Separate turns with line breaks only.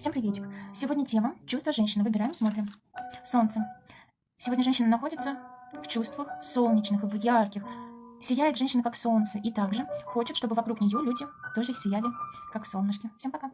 Всем приветик. Сегодня тема «Чувства женщины». Выбираем, смотрим. Солнце. Сегодня женщина находится в чувствах солнечных, в ярких. Сияет женщина как солнце. И также хочет, чтобы вокруг нее люди тоже сияли как солнышки. Всем пока.